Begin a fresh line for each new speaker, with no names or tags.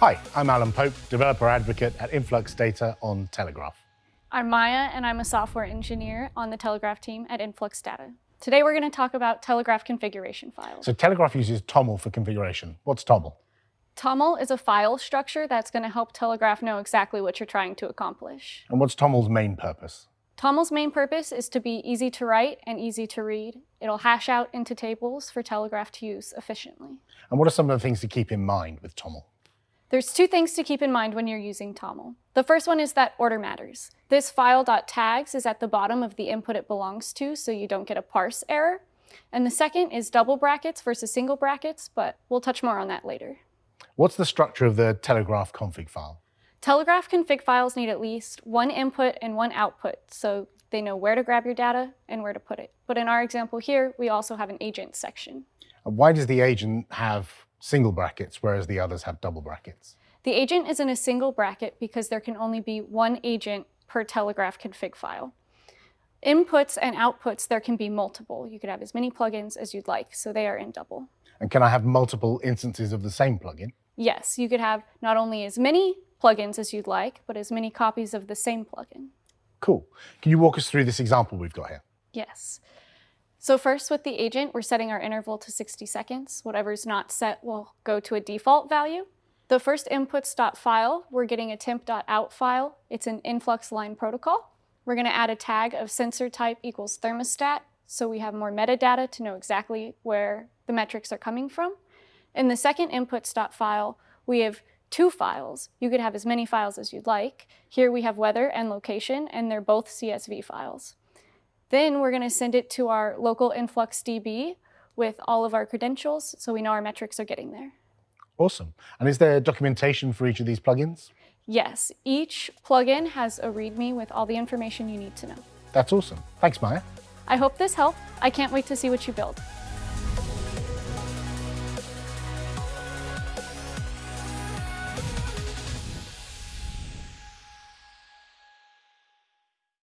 Hi, I'm Alan Pope, developer advocate at Influx Data on Telegraf.
I'm Maya, and I'm a software engineer on the Telegraf team at Influx Data. Today we're going to talk about Telegraf configuration files.
So Telegraf uses TOML for configuration. What's TOML?
TOML is a file structure that's going to help Telegraf know exactly what you're trying to accomplish.
And what's TOML's main purpose?
TOML's main purpose is to be easy to write and easy to read. It'll hash out into tables for Telegraf to use efficiently.
And what are some of the things to keep in mind with TOML?
There's two things to keep in mind when you're using TOML. The first one is that order matters. This file.tags is at the bottom of the input it belongs to, so you don't get a parse error. And the second is double brackets versus single brackets, but we'll touch more on that later.
What's the structure of the Telegraf config file?
Telegraf config files need at least one input and one output, so they know where to grab your data and where to put it. But in our example here, we also have an agent section.
Why does the agent have single brackets, whereas the others have double brackets?
The agent is in a single bracket because there can only be one agent per Telegraf config file. Inputs and outputs, there can be multiple. You could have as many plugins as you'd like, so they are in double.
And can I have multiple instances of the same plugin?
Yes, you could have not only as many plugins as you'd like, but as many copies of the same plugin.
Cool. Can you walk us through this example we've got here?
Yes. So first with the agent, we're setting our interval to 60 seconds. Whatever's not set will go to a default value. The first inputs.file, we're getting a temp.out file. It's an influx line protocol. We're going to add a tag of sensor type equals thermostat, so we have more metadata to know exactly where the metrics are coming from. In the second inputs.file, we have two files. You could have as many files as you'd like. Here we have weather and location, and they're both CSV files. Then we're going to send it to our local influx DB with all of our credentials, so we know our metrics are getting there.
Awesome. And is there documentation for each of these plugins?
Yes, each plugin has a README with all the information you need to know.
That's awesome. Thanks, Maya.
I hope this helped. I can't wait to see what you build.